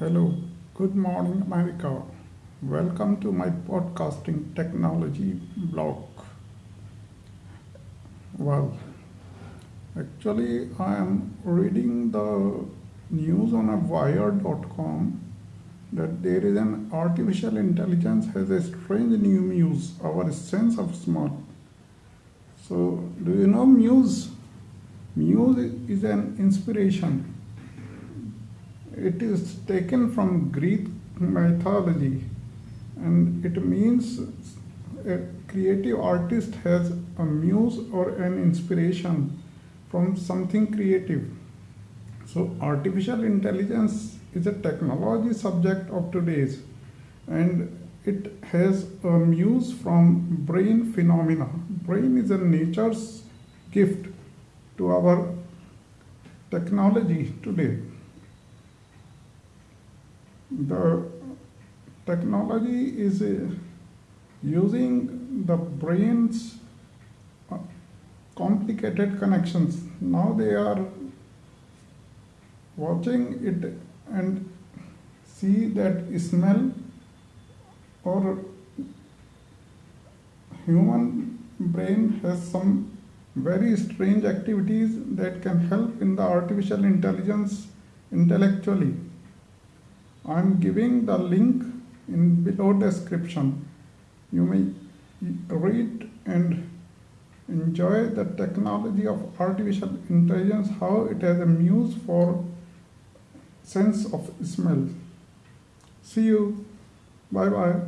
Hello, good morning, America. Welcome to my podcasting technology blog. Well, actually, I am reading the news on a wired.com that there is an artificial intelligence has a strange new muse, our sense of small. So, do you know muse? Muse is an inspiration it is taken from Greek mythology and it means a creative artist has a muse or an inspiration from something creative. So artificial intelligence is a technology subject of today's and it has a muse from brain phenomena. Brain is a nature's gift to our technology today the technology is uh, using the brain's uh, complicated connections. Now they are watching it and see that smell or human brain has some very strange activities that can help in the artificial intelligence intellectually. I am giving the link in below description. You may read and enjoy the technology of artificial intelligence, how it has a muse for sense of smell. See you. Bye bye.